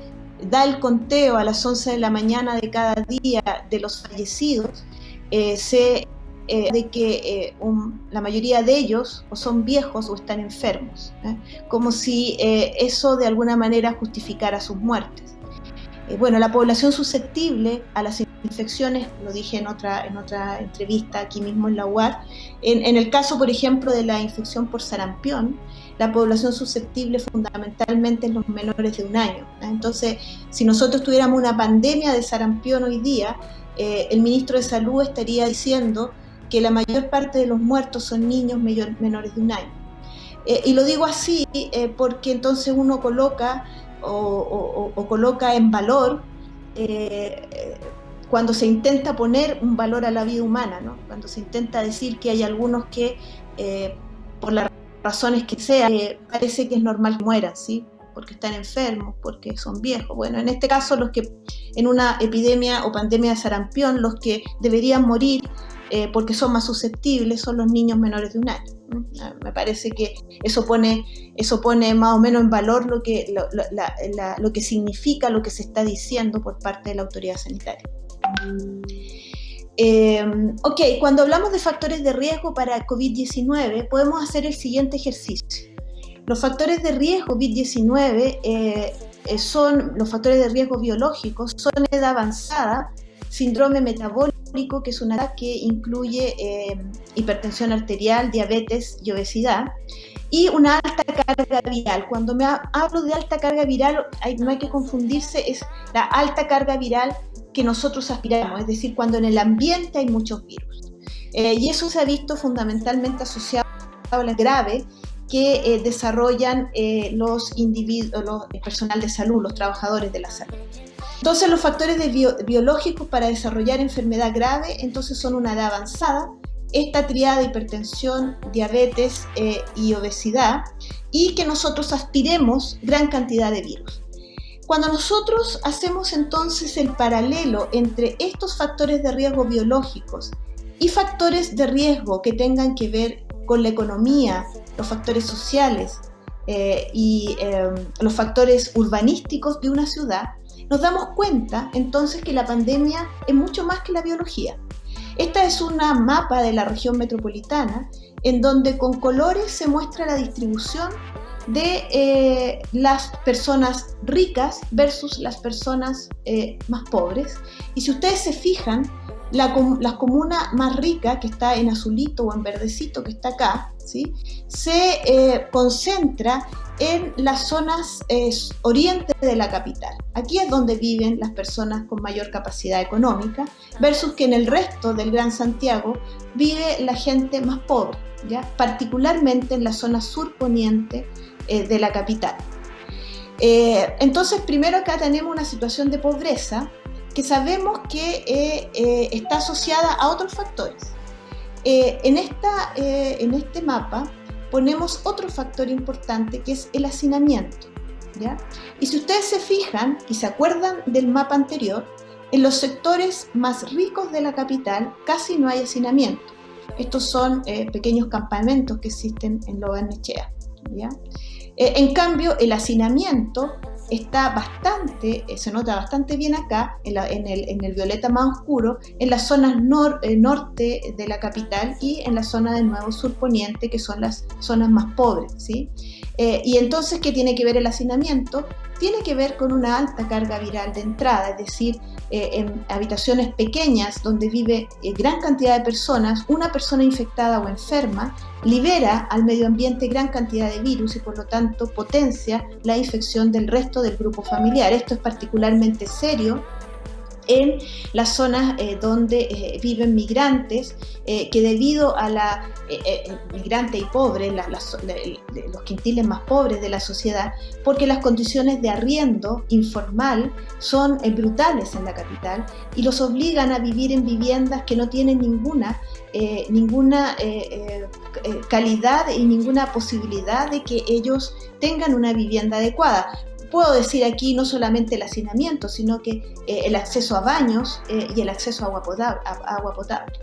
da el conteo a las 11 de la mañana de cada día de los fallecidos, eh, se eh, de que eh, la mayoría de ellos o son viejos o están enfermos, como si eso de alguna manera justificara sus muertes. bueno, la población susceptible a las infecciones, lo dije en otra, en otra entrevista aquí mismo en la UAR, en, el caso, por ejemplo, de la infección por sarampión, la población susceptible fundamentalmente es los menores de un año. Entonces, si nosotros tuviéramos una pandemia de sarampión hoy día, eh, el ministro de Salud estaría diciendo que la mayor parte de los muertos son niños menores de un año. Eh, y lo digo así eh, porque entonces uno coloca o, coloca en valor cuando se intenta poner un valor a la vida humana, ¿no? cuando se intenta decir que hay algunos que por la razones que sea, parece que es normal que mueran, ¿sí? porque están enfermos, porque son viejos. Bueno, en este caso, los que en una epidemia o pandemia de sarampión, los que deberían morir eh, porque son más susceptibles son los niños menores de un año. Ah, me parece que eso pone, eso pone más o menos en valor lo que, lo que significa lo que se está diciendo por parte de la autoridad sanitaria. Eh, ok, cuando hablamos de factores de riesgo para COVID-19, podemos hacer el siguiente ejercicio. Los factores de riesgo COVID-19 eh, eh, son los factores de riesgo biológicos, son edad avanzada, síndrome metabólico, que es una edad que incluye hipertensión arterial, diabetes y obesidad, y una alta carga viral. Cuando me hablo de alta carga viral, no hay que confundirse, es la alta carga viral que nosotros aspiramos, es decir, cuando en el ambiente hay muchos virus. Eh, y eso se ha visto fundamentalmente asociado a la grave que eh, desarrollan eh, los individuos, el personal de salud, los trabajadores de la salud. Entonces los factores biológicos para desarrollar enfermedad grave entonces son una edad avanzada, esta triada de hipertensión, diabetes y obesidad y que nosotros aspiremos gran cantidad de virus. Cuando nosotros hacemos entonces el paralelo entre estos factores de riesgo biológicos y factores de riesgo que tengan que ver con la economía, los factores sociales eh, y em, los factores urbanísticos de una ciudad, nos damos cuenta entonces que la pandemia es mucho más que la biología. Esta es una mapa de la región metropolitana en donde con colores se muestra la distribución de eh, las personas ricas versus las personas eh, más pobres. Y si ustedes se fijan, la, comuna más rica, que está en azulito o en verdecito, que está acá, ¿sí? se eh, concentra en las zonas eh, oriente de la capital. Aquí es donde viven las personas con mayor capacidad económica, versus que en el resto del Gran Santiago vive la gente más pobre, ¿ya? particularmente en la zona surponiente eh, de la capital. Eh, entonces, primero acá tenemos una situación de pobreza que sabemos que eh, está asociada a otros factores. en, esta, en este mapa ponemos otro factor importante que es el hacinamiento. ¿ya? Y si ustedes se fijan y se acuerdan del mapa anterior, en los sectores más ricos de la capital casi no hay hacinamiento. Estos son pequeños campamentos que existen en Loganechea. ¿ya? Eh, en cambio, el hacinamiento está bastante, eh, se nota bastante bien acá, en, el, violeta más oscuro, en las zonas eh, norte de la capital y en la zona del nuevo surponiente, que son las zonas más pobres. ¿sí? y entonces, ¿qué tiene que ver el hacinamiento? tiene que ver con una alta carga viral de entrada, es decir, eh, en habitaciones pequeñas donde vive eh, gran cantidad de personas, una persona infectada o enferma libera al medio ambiente gran cantidad de virus y por lo tanto potencia la infección del resto del grupo familiar. Esto es particularmente serio en las zonas eh, donde eh, viven migrantes eh, que debido a la migrante y pobre, los quintiles más pobres de la sociedad, porque las condiciones de arriendo informal son brutales en la capital y los obligan a vivir en viviendas que no tienen ninguna, ninguna calidad y ninguna posibilidad de que ellos tengan una vivienda adecuada puedo decir aquí no solamente el hacinamiento, sino que eh, el acceso a baños eh, y el acceso a agua, potable,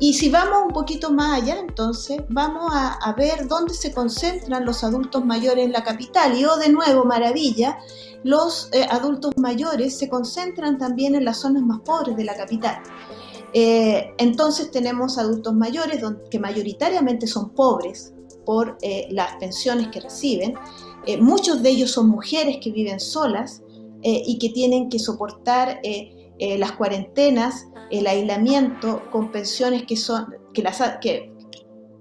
Y si vamos un poquito más allá, entonces vamos a, ver dónde se concentran los adultos mayores en la capital. Y oh, de nuevo, maravilla, los eh, adultos mayores se concentran también en las zonas más pobres de la capital. entonces tenemos adultos mayores que mayoritariamente son pobres por las pensiones que reciben, eh, muchos de ellos son mujeres que viven solas eh, y que tienen que soportar eh, las cuarentenas, el aislamiento con pensiones que son que las que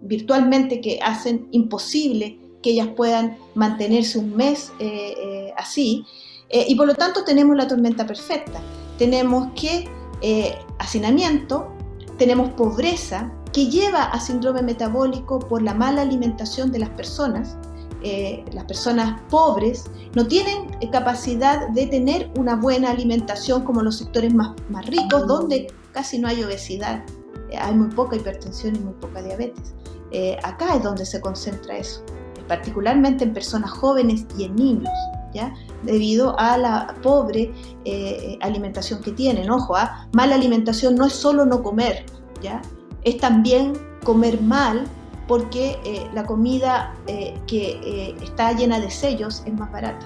virtualmente que hacen imposible que ellas puedan mantenerse un mes así y por lo tanto tenemos la tormenta perfecta. Tenemos que hacinamiento, tenemos pobreza que lleva a síndrome metabólico por la mala alimentación de las personas, eh, las personas pobres no tienen capacidad de tener una buena alimentación como los sectores más, más ricos, donde casi no hay obesidad, eh, hay muy poca hipertensión y muy poca diabetes. Eh, acá es donde se concentra eso, particularmente en personas jóvenes y en niños. ¿Ya? debido a la pobre alimentación que tienen. Ojo, ¿ah? mala alimentación no es solo no comer, ¿ya? es también comer mal porque eh, la comida eh, que eh, está llena de sellos es más barata.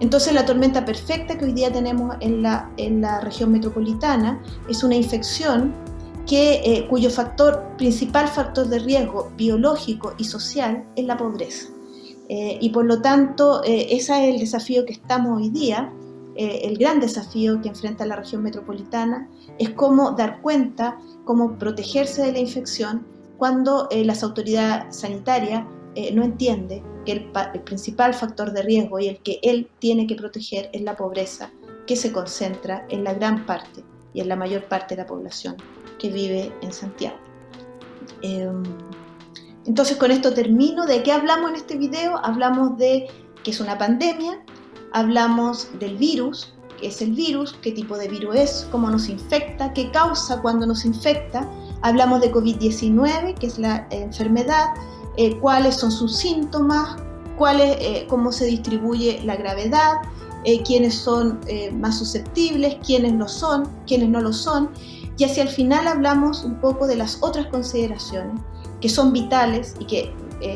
Entonces la tormenta perfecta que hoy día tenemos en la, región metropolitana es una infección que, cuyo factor, principal factor de riesgo biológico y social es la pobreza. y por lo tanto, ese es el desafío que estamos hoy día, el gran desafío que enfrenta la región metropolitana, es cómo dar cuenta, cómo protegerse de la infección cuando eh, las autoridades sanitarias eh, no entiende que el, principal factor de riesgo y el que él tiene que proteger es la pobreza, que se concentra en la gran parte y en la mayor parte de la población que vive en Santiago. Em, entonces con esto termino. ¿De qué hablamos en este video? Hablamos de que es una pandemia, hablamos del virus, qué es el virus, qué tipo de virus es, cómo nos infecta, qué causa cuando nos infecta, Hablamos de COVID-19, que es la enfermedad, eh, cuáles son sus síntomas, cuáles, eh, cómo se distribuye la gravedad, eh, quiénes son más susceptibles, quiénes lo son, quiénes no lo son. Y hacia el final hablamos un poco de las otras consideraciones que son vitales y que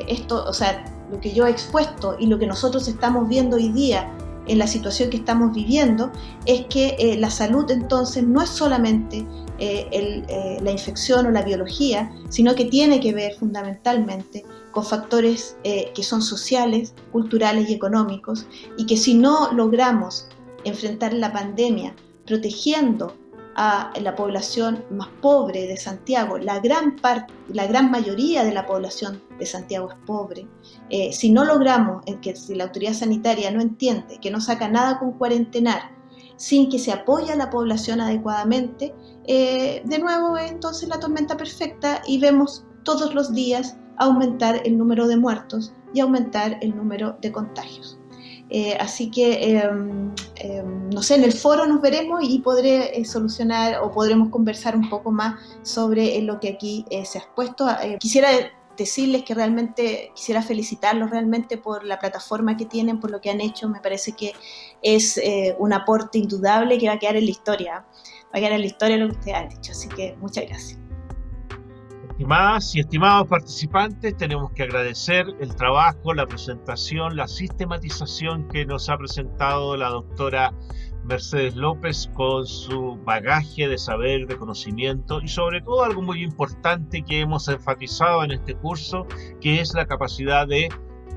esto, o sea, lo que yo he expuesto y lo que nosotros estamos viendo hoy día en la situación que estamos viviendo es que la salud entonces no es solamente eh, eh, la infección o la biología, sino que tiene que ver fundamentalmente con factores eh, que son sociales, culturales y económicos, y que si no logramos enfrentar la pandemia protegiendo a la población más pobre de Santiago. La gran, la gran mayoría de la población de Santiago es pobre. Eh, si no logramos, en que si la autoridad sanitaria no entiende que no saca nada con cuarentenar, sin que se apoye a la población adecuadamente, eh, de nuevo entonces la tormenta perfecta y vemos todos los días aumentar el número de muertos y aumentar el número de contagios. Eh, así que, em, em, no sé, en el foro nos veremos y podré eh, solucionar o podremos conversar un poco más sobre lo que aquí se ha expuesto. quisiera decirles que realmente quisiera felicitarlos realmente por la plataforma que tienen, por lo que han hecho. Me parece que es un aporte indudable que va a quedar en la historia. Va a quedar en la historia lo que ustedes han dicho. Así que muchas gracias. Estimadas y estimados participantes, tenemos que agradecer el trabajo, la presentación, la sistematización que nos ha presentado la doctora Mercedes López con su bagaje de saber, de conocimiento y sobre todo algo muy importante que hemos enfatizado en este curso, que es la capacidad de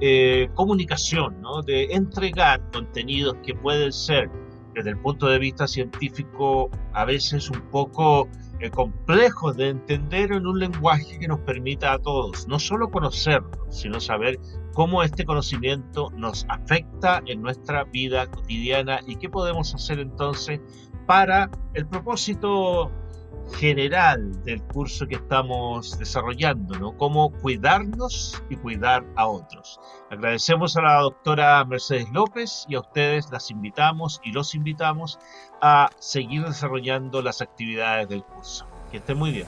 eh, comunicación, ¿no? de entregar contenidos que pueden ser desde el punto de vista científico a veces un poco complejos de entender en un lenguaje que nos permita a todos no solo conocerlo, sino saber cómo este conocimiento nos afecta en nuestra vida cotidiana y qué podemos hacer entonces para el propósito general del curso que estamos desarrollando, ¿no? Cómo cuidarnos y cuidar a otros. Agradecemos a la doctora Mercedes López y a ustedes las invitamos y los invitamos a seguir desarrollando las actividades del curso. Que estén muy bien.